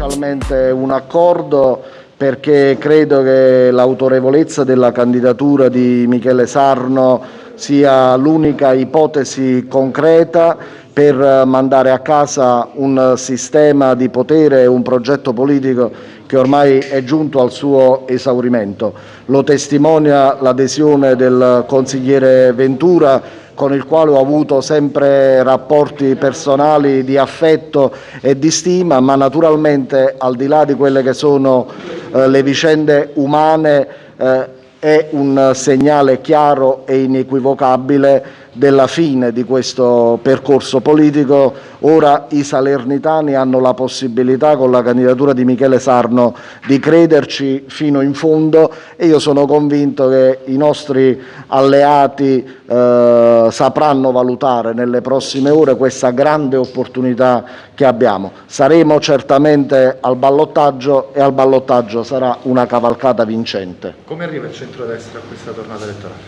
ufficialmente un accordo perché credo che l'autorevolezza della candidatura di Michele Sarno sia l'unica ipotesi concreta per mandare a casa un sistema di potere e un progetto politico che ormai è giunto al suo esaurimento. Lo testimonia l'adesione del consigliere Ventura con il quale ho avuto sempre rapporti personali di affetto e di stima, ma naturalmente al di là di quelle che sono eh, le vicende umane eh, è un segnale chiaro e inequivocabile della fine di questo percorso politico. Ora i salernitani hanno la possibilità, con la candidatura di Michele Sarno, di crederci fino in fondo e io sono convinto che i nostri alleati eh, sapranno valutare nelle prossime ore questa grande opportunità che abbiamo. Saremo certamente al ballottaggio e al ballottaggio sarà una cavalcata vincente. Come arriva il centrodestra a questa tornata elettorale?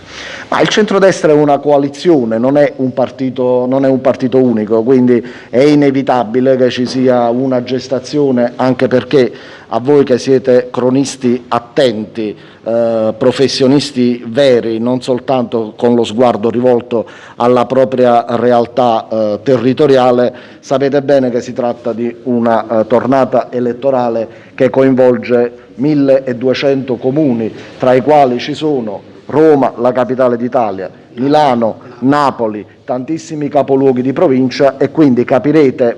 Ma il centrodestra è una coalizione coalizione, non è un partito, non è un partito unico, quindi è inevitabile che ci sia una gestazione anche perché a voi che siete cronisti attenti, eh, professionisti veri, non soltanto con lo sguardo rivolto alla propria realtà eh, territoriale, sapete bene che si tratta di una eh, tornata elettorale che coinvolge 1200 comuni, tra i quali ci sono Roma, la capitale d'Italia, Milano, Napoli, tantissimi capoluoghi di provincia e quindi capirete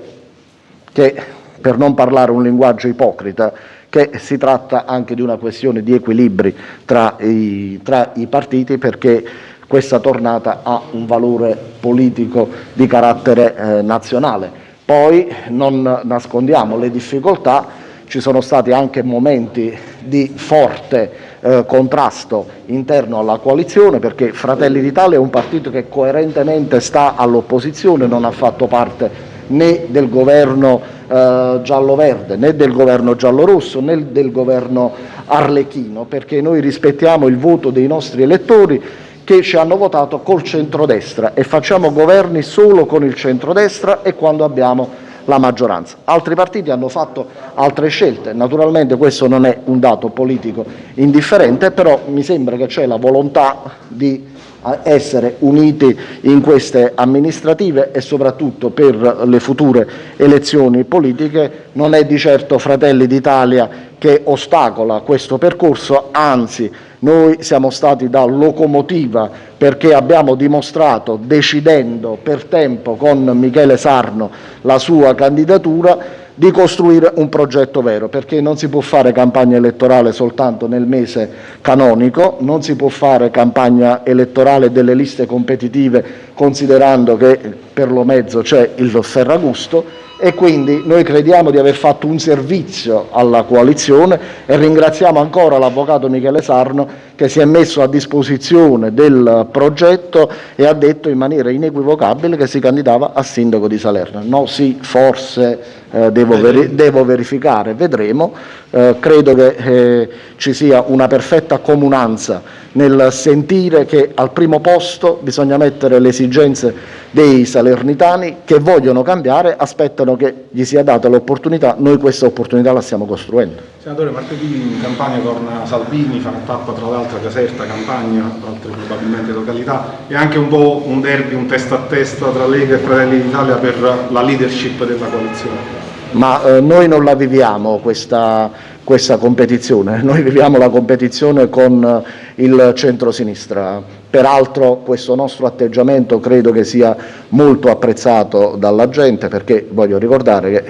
che, per non parlare un linguaggio ipocrita, che si tratta anche di una questione di equilibri tra i, tra i partiti perché questa tornata ha un valore politico di carattere eh, nazionale. Poi non nascondiamo le difficoltà ci sono stati anche momenti di forte eh, contrasto interno alla coalizione perché Fratelli d'Italia è un partito che coerentemente sta all'opposizione, non ha fatto parte né del governo eh, giallo-verde, né del governo giallo-rosso, né del governo arlecchino, perché noi rispettiamo il voto dei nostri elettori che ci hanno votato col centrodestra e facciamo governi solo con il centrodestra e quando abbiamo la maggioranza. Altri partiti hanno fatto altre scelte, naturalmente questo non è un dato politico indifferente, però mi sembra che c'è la volontà di eh, essere uniti in queste amministrative e soprattutto per le future elezioni politiche. Non è di certo Fratelli d'Italia che ostacola questo percorso, anzi noi siamo stati da locomotiva perché abbiamo dimostrato, decidendo per tempo con Michele Sarno la sua candidatura, di costruire un progetto vero, perché non si può fare campagna elettorale soltanto nel mese canonico, non si può fare campagna elettorale delle liste competitive considerando che per lo mezzo c'è il Ferragusto e quindi noi crediamo di aver fatto un servizio alla coalizione e ringraziamo ancora l'avvocato Michele Sarno che si è messo a disposizione del progetto e ha detto in maniera inequivocabile che si candidava a sindaco di Salerno. No, sì, forse eh, devo, veri devo, verificare, vedremo. Eh, credo che eh, ci sia una perfetta comunanza nel sentire che al primo posto bisogna mettere le esigenze dei salernitani che vogliono cambiare, aspettano che gli sia data l'opportunità, noi questa opportunità la stiamo costruendo. Senatore, martedì in campagna torna Salvini, fa una tappa tra l'altro a Caserta, Campagna, altre probabilmente località, e anche un po' un derby, un testa a testa tra Lega e Fratelli d'Italia per la leadership della coalizione. Ma eh, noi non la viviamo questa questa competizione. Noi viviamo la competizione con eh, il centro-sinistra. Peraltro questo nostro atteggiamento credo che sia molto apprezzato dalla gente perché voglio ricordare che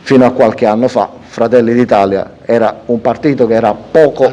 fino a qualche anno fa Fratelli d'Italia era un partito che era poco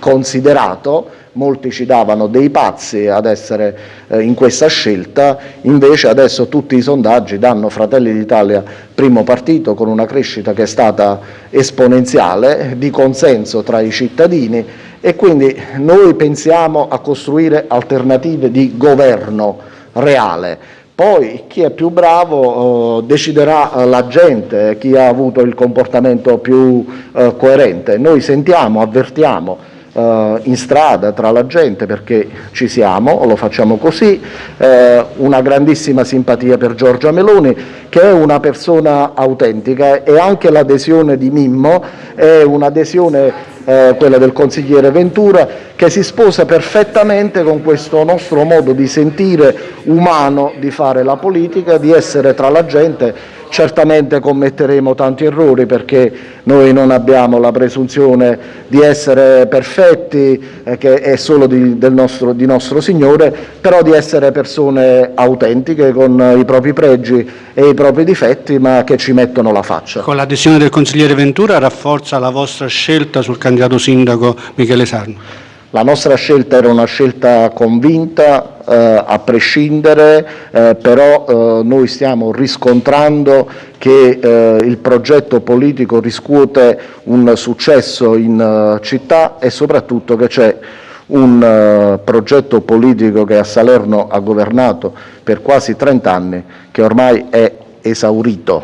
considerato. Molti ci davano dei pazzi ad essere eh, in questa scelta, invece adesso tutti i sondaggi danno Fratelli d'Italia primo partito con una crescita che è stata esponenziale di consenso tra i cittadini e quindi noi pensiamo a costruire alternative di governo reale. Poi chi è più bravo eh, deciderà la gente, chi ha avuto il comportamento più eh, coerente. Noi sentiamo, avvertiamo eh, in strada tra la gente perché ci siamo, lo facciamo così, eh, una grandissima simpatia per Giorgia Meloni che è una persona autentica e anche l'adesione di Mimmo è un'adesione quella del consigliere Ventura, che si sposa perfettamente con questo nostro modo di sentire umano di fare la politica, di essere tra la gente Certamente commetteremo tanti errori perché noi non abbiamo la presunzione di essere perfetti, eh, che è solo di, nostro, di nostro Signore, però di essere persone autentiche con i propri pregi e i propri difetti, ma che ci mettono la faccia. Con l'adesione del consigliere Ventura rafforza la vostra scelta sul candidato sindaco Michele Sarno? La nostra scelta era una scelta convinta, eh, a prescindere, eh, però eh, noi stiamo riscontrando che eh, il progetto politico riscuote un successo in eh, città e soprattutto che c'è un eh, progetto politico che a Salerno ha governato per quasi 30 anni che ormai è esaurito.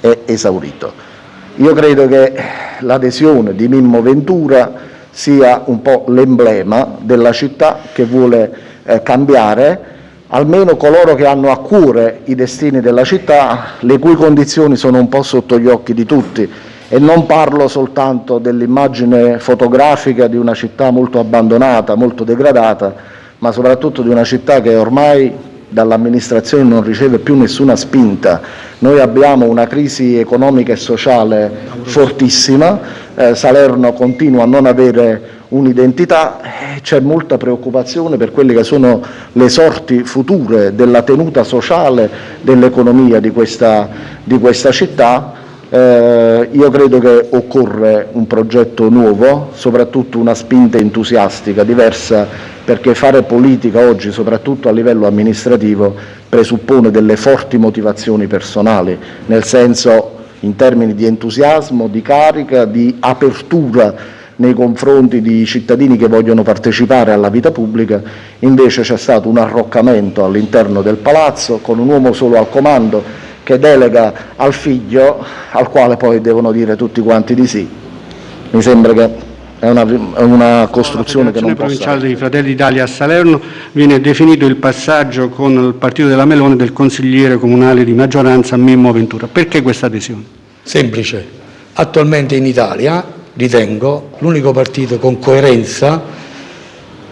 È esaurito. Io credo che l'adesione di Mimmo Ventura sia un po' l'emblema della città che vuole eh, cambiare, almeno coloro che hanno a cuore i destini della città, le cui condizioni sono un po' sotto gli occhi di tutti. E non parlo soltanto dell'immagine fotografica di una città molto abbandonata, molto degradata, ma soprattutto di una città che ormai dall'amministrazione non riceve più nessuna spinta. Noi abbiamo una crisi economica e sociale fortissima, eh, Salerno continua a non avere un'identità, eh, c'è molta preoccupazione per quelle che sono le sorti future della tenuta sociale dell'economia di di questa città. Eh, io credo che occorre un progetto nuovo, soprattutto una spinta entusiastica, diversa perché fare politica oggi, soprattutto a livello amministrativo, presuppone delle forti motivazioni personali, nel senso in termini di entusiasmo, di carica, di apertura nei confronti di cittadini che vogliono partecipare alla vita pubblica, invece c'è stato un arroccamento all'interno del palazzo con un uomo solo al comando che delega al figlio al quale poi devono dire tutti quanti di sì. Mi sembra che è una, è una costruzione che non possa... provinciale dei Fratelli d'Italia a Salerno viene definito il passaggio con il partito della Melone del consigliere comunale di maggioranza Mimmo Ventura. Perché questa adesione? Semplice. Attualmente in Italia ritengo l'unico partito con coerenza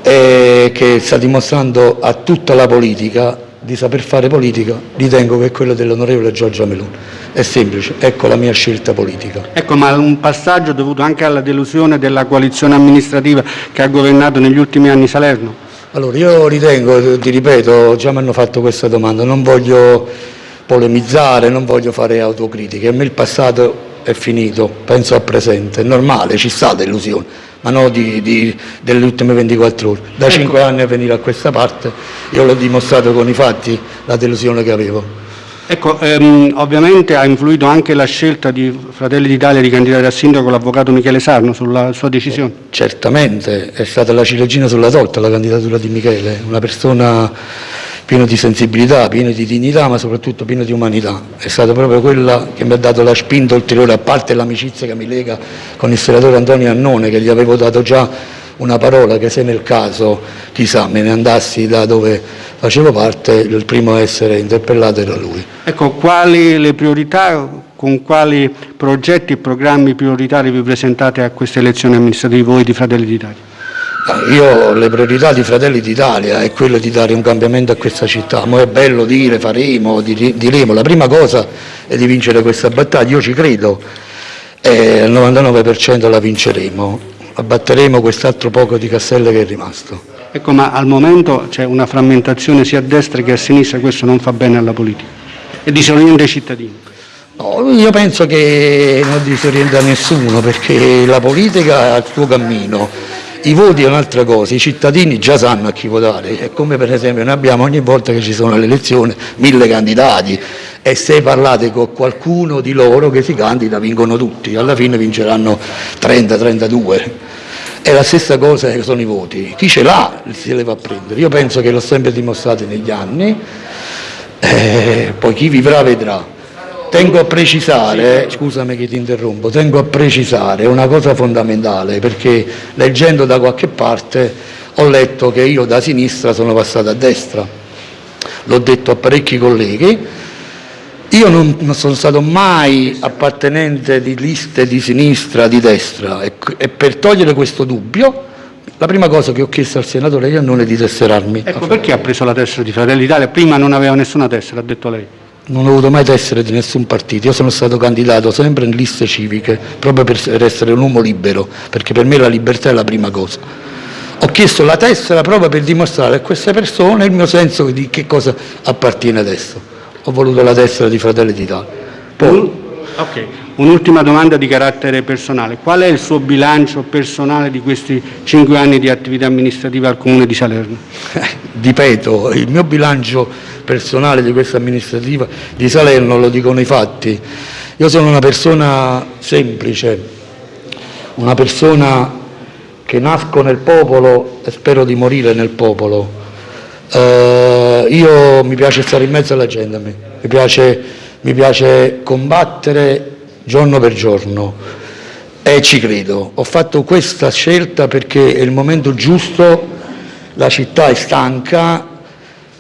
eh, che sta dimostrando a tutta la politica di saper fare politica, ritengo che è quello dell'onorevole Giorgia Meloni. È semplice, ecco la mia scelta politica. Ecco, ma un passaggio dovuto anche alla delusione della coalizione amministrativa che ha governato negli ultimi anni Salerno? Allora, io ritengo, ti ripeto, già mi hanno fatto questa domanda, non voglio polemizzare, non voglio fare autocritiche, a me il passato è finito, penso al presente, è normale, ci sta delusione, ma non delle ultime 24 ore. Da ecco. 5 anni a venire a questa parte, io l'ho dimostrato con i fatti la delusione che avevo. Ecco, ehm, ovviamente ha influito anche la scelta di Fratelli d'Italia di candidare a sindaco l'avvocato Michele Sarno sulla sua decisione? Certamente, è stata la ciliegina sulla torta la candidatura di Michele, una persona piena di sensibilità, piena di dignità, ma soprattutto piena di umanità. È stata proprio quella che mi ha dato la spinta ulteriore, a parte l'amicizia che mi lega con il senatore Antonio Annone, che gli avevo dato già una parola che se nel caso, chissà, me ne andassi da dove facevo parte, il primo a essere interpellato era lui. Ecco, quali le priorità, con quali progetti e programmi prioritari vi presentate a queste elezioni amministrative voi di Fratelli d'Italia? Io le priorità di Fratelli d'Italia è quello di dare un cambiamento a questa città. Mo è bello dire faremo, diremo. La prima cosa è di vincere questa battaglia, io ci credo, e al 99% la vinceremo abbatteremo quest'altro poco di castello che è rimasto. Ecco, ma al momento c'è una frammentazione sia a destra che a sinistra, questo non fa bene alla politica e disorienta i cittadini. No, io penso che non disorienta nessuno perché la politica ha il suo cammino, i voti è un'altra cosa, i cittadini già sanno a chi votare, è come per esempio noi abbiamo ogni volta che ci sono le elezioni mille candidati e se parlate con qualcuno di loro che si candida vincono tutti, alla fine vinceranno 30-32. È la stessa cosa che sono i voti, chi ce l'ha si le va a prendere, io penso che l'ho sempre dimostrato negli anni, eh, poi chi vivrà vedrà. Tengo a precisare, scusami che ti interrompo, tengo a precisare una cosa fondamentale perché leggendo da qualche parte ho letto che io da sinistra sono passato a destra. L'ho detto a parecchi colleghi. Io non, non sono stato mai appartenente di liste di sinistra, di destra e, e per togliere questo dubbio la prima cosa che ho chiesto al senatore Iannone è di tesserarmi. Ecco, perché ha preso la tessera di Fratelli d'Italia? Prima non aveva nessuna tessera, ha detto lei. Non ho avuto mai tessere di nessun partito, io sono stato candidato sempre in liste civiche, proprio per essere un uomo libero, perché per me la libertà è la prima cosa. Ho chiesto la tessera proprio per dimostrare a queste persone il mio senso di che cosa appartiene adesso. Ho voluto la tessera di Fratelli d'Italia. Poi, Ok, un'ultima domanda di carattere personale. Qual è il suo bilancio personale di questi cinque anni di attività amministrativa al Comune di Salerno? ripeto, il mio bilancio personale di questa amministrativa di Salerno lo dicono i fatti. Io sono una persona semplice, una persona che nasco nel popolo e spero di morire nel popolo. Eh, io mi piace stare in mezzo alla gente. Mi, piace, mi piace combattere giorno per giorno e ci credo. Ho fatto questa scelta perché è il momento giusto, la città è stanca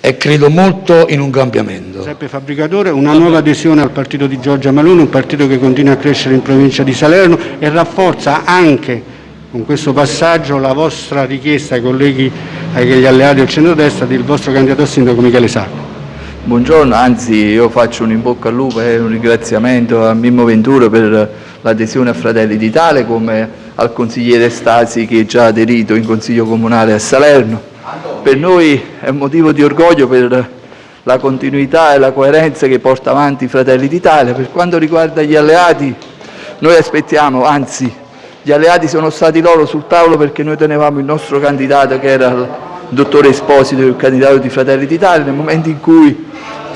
e credo molto in un cambiamento. Giuseppe Fabbricatore, una nuova adesione al partito di Giorgia Malone, un partito che continua a crescere in provincia di Salerno e rafforza anche con questo passaggio la vostra richiesta ai colleghi, agli alleati del centrodestra del vostro candidato sindaco Michele Sacco. Buongiorno, anzi io faccio un in bocca al lupo e un ringraziamento a Mimmo Venturo per l'adesione a Fratelli d'Italia come al consigliere Stasi che è già aderito in consiglio comunale a Salerno. Per noi è un motivo di orgoglio per la continuità e la coerenza che porta avanti Fratelli d'Italia. Per quanto riguarda gli alleati, noi aspettiamo, anzi gli alleati sono stati loro sul tavolo perché noi tenevamo il nostro candidato che era il dottore Esposito, il candidato di Fratelli d'Italia, nel momento in cui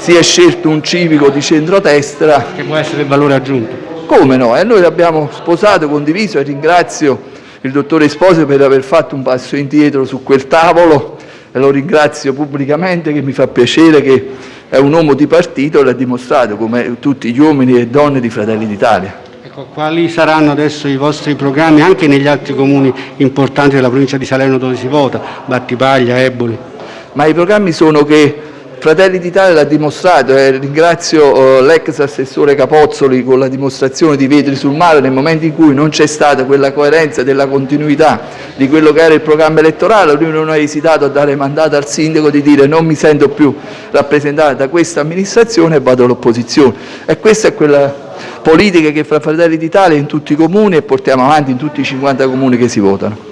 si è scelto un civico di centrodestra. Che può essere il valore aggiunto. Come no? E noi l'abbiamo sposato, condiviso e ringrazio il dottore Esposito per aver fatto un passo indietro su quel tavolo e lo ringrazio pubblicamente che mi fa piacere che è un uomo di partito e l'ha dimostrato come tutti gli uomini e donne di Fratelli d'Italia. Ecco, quali saranno adesso i vostri programmi anche negli altri comuni importanti della provincia di Salerno dove si vota, Battipaglia, Eboli? Ma i programmi sono che Fratelli d'Italia l'ha dimostrato e ringrazio eh, l'ex assessore Capozzoli con la dimostrazione di vetri sul mare nel momento in cui non c'è stata quella coerenza della continuità di quello che era il programma elettorale, lui non ha esitato a dare mandato al sindaco di dire non mi sento più rappresentato da questa amministrazione e vado all'opposizione. E questa è quella politica che fra Fratelli d'Italia in tutti i comuni e portiamo avanti in tutti i 50 comuni che si votano.